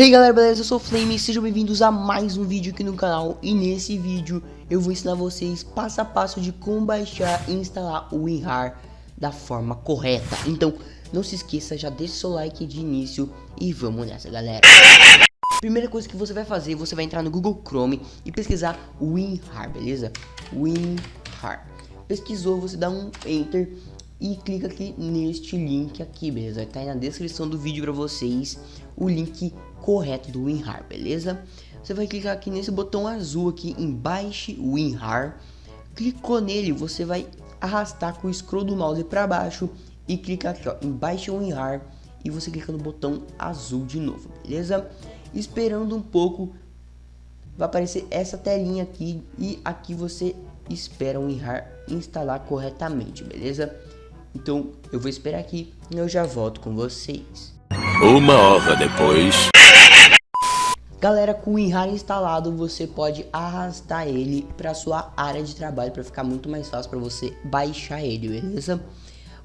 Hey galera, beleza? Eu sou o Flame sejam bem-vindos a mais um vídeo aqui no canal E nesse vídeo eu vou ensinar vocês passo a passo de como baixar e instalar o WinRAR da forma correta Então não se esqueça, já deixa seu like de início e vamos nessa galera Primeira coisa que você vai fazer, você vai entrar no Google Chrome e pesquisar WinRAR, beleza? WinRAR Pesquisou, você dá um Enter e clica aqui neste link aqui, beleza? Tá aí na descrição do vídeo para vocês o link correto do WinRAR, beleza? Você vai clicar aqui nesse botão azul aqui em Baixe WinRAR. Clicou nele, você vai arrastar com o scroll do mouse para baixo e clicar aqui ó, em Baixe WinRAR e você clica no botão azul de novo, beleza? Esperando um pouco, vai aparecer essa telinha aqui e aqui você espera o WinRAR instalar corretamente, beleza? Então eu vou esperar aqui e eu já volto com vocês. Uma hora depois. Galera, com o WinRAR instalado, você pode arrastar ele para sua área de trabalho para ficar muito mais fácil para você baixar ele, beleza?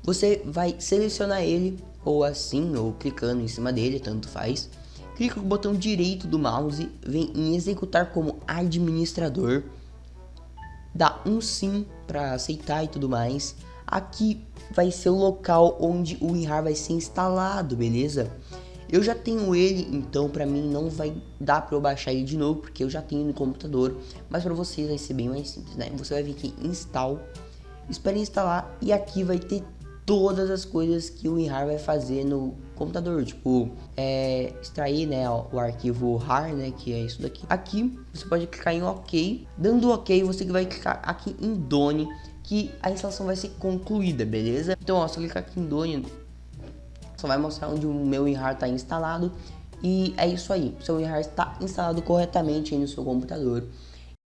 Você vai selecionar ele ou assim, ou clicando em cima dele, tanto faz. Clica com o botão direito do mouse, vem em executar como administrador. Dá um sim para aceitar e tudo mais aqui vai ser o local onde o WinRAR vai ser instalado, beleza? Eu já tenho ele, então para mim não vai dar para eu baixar ele de novo, porque eu já tenho no computador, mas para vocês vai ser bem mais simples, né? Você vai vir aqui em install, espere instalar e aqui vai ter todas as coisas que o WinRAR vai fazer no computador, tipo, é, extrair, né, o arquivo RAR, né, que é isso daqui. Aqui, você pode clicar em OK, dando OK, você vai clicar aqui em Done, que a instalação vai ser concluída, beleza? Então, ó, eu clicar aqui em Done, só vai mostrar onde o meu WinRAR está instalado, e é isso aí, seu WinRAR está instalado corretamente no seu computador.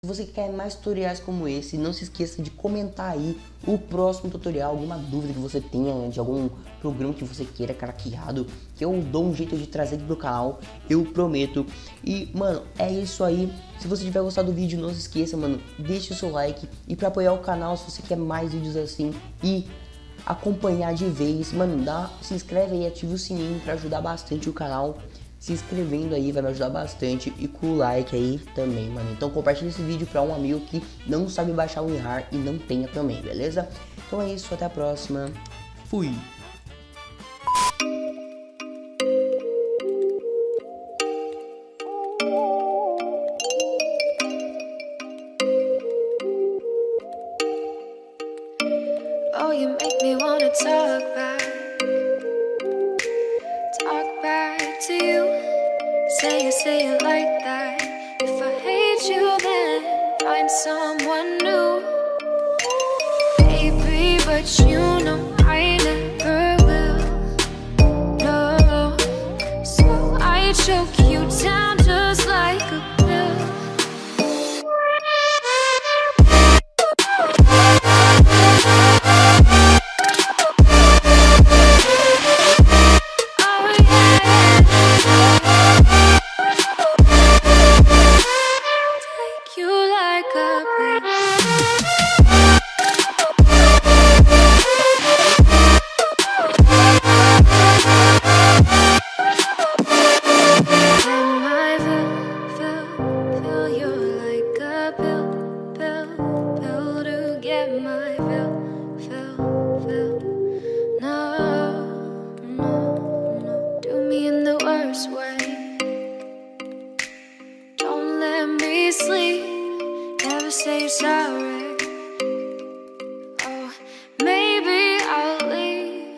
Se você quer mais tutoriais como esse, não se esqueça de comentar aí o próximo tutorial, alguma dúvida que você tenha né, de algum programa que você queira craqueado, que eu dou um jeito de trazer aqui pro canal, eu prometo. E, mano, é isso aí. Se você tiver gostado do vídeo, não se esqueça, mano, deixe o seu like. E pra apoiar o canal, se você quer mais vídeos assim e acompanhar de vez, mano, dá, se inscreve aí, ativa o sininho pra ajudar bastante o canal se inscrevendo aí vai me ajudar bastante e com o like aí também, mano. Então compartilha esse vídeo para um amigo que não sabe baixar o WinRAR e não tenha também, beleza? Então é isso, até a próxima. Fui! Oh, you make me wanna talk back some say sorry. Oh, maybe I'll leave.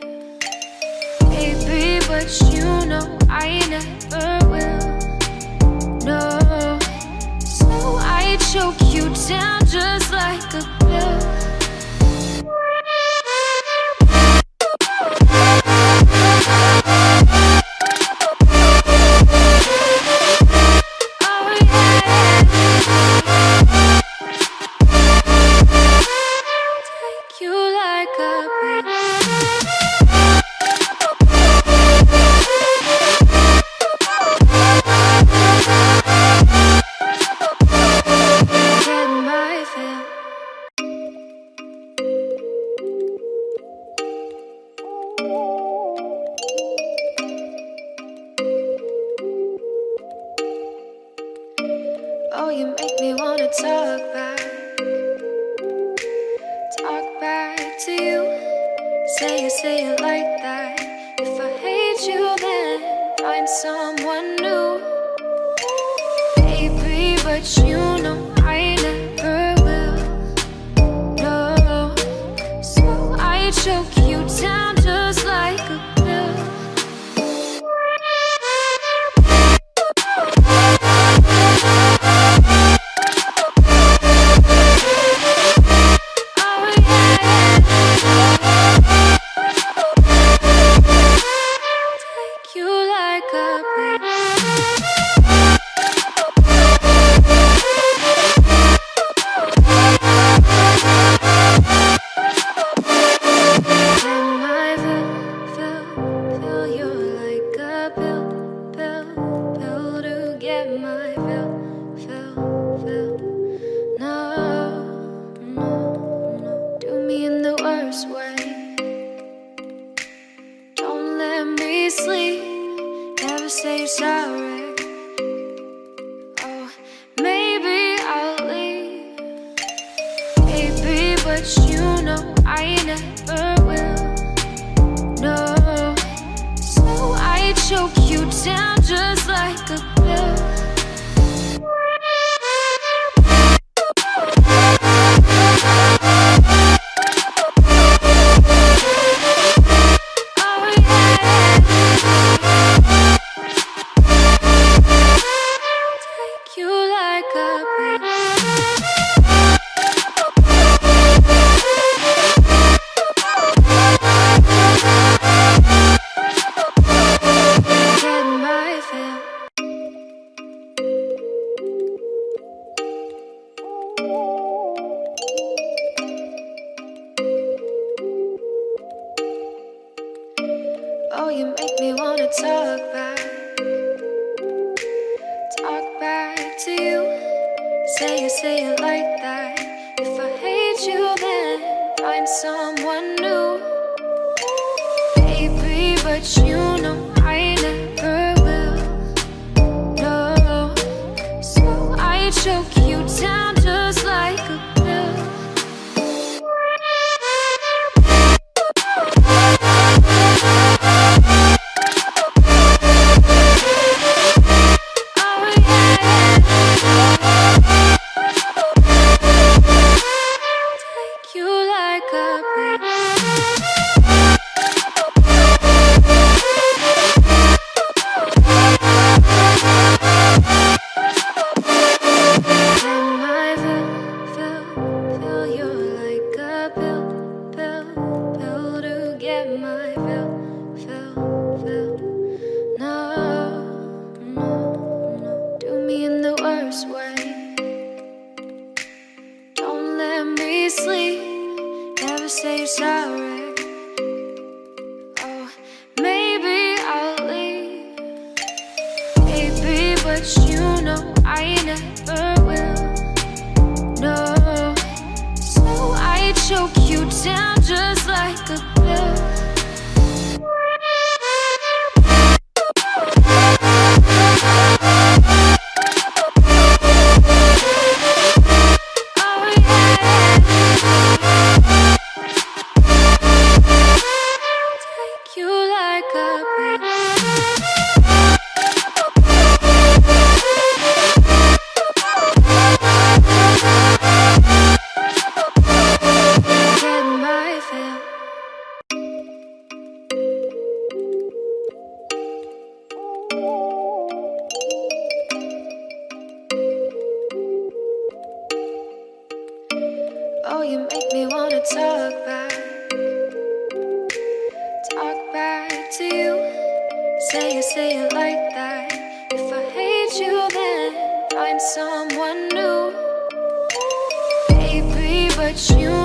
Baby, but you know I never will. No, so I choke you down just like a Oh, you make me wanna talk back. Talk back to you. Say it, say it like that. If I hate you, then find someone new. Baby, but you know I never But you know I never will. Make me wanna talk back. Talk back to you. Say it, say it like that. If I hate you, then find someone new. Baby, but you know I never will. No, so I choke pill, to get my pill, pill, pill. No, no, no, do me in the worst way. Don't let me sleep, never say sorry. Oh, maybe I'll leave. Baby, but you know I never will. Down just like a Say it, like that. If I hate you, then find someone new. Baby, but you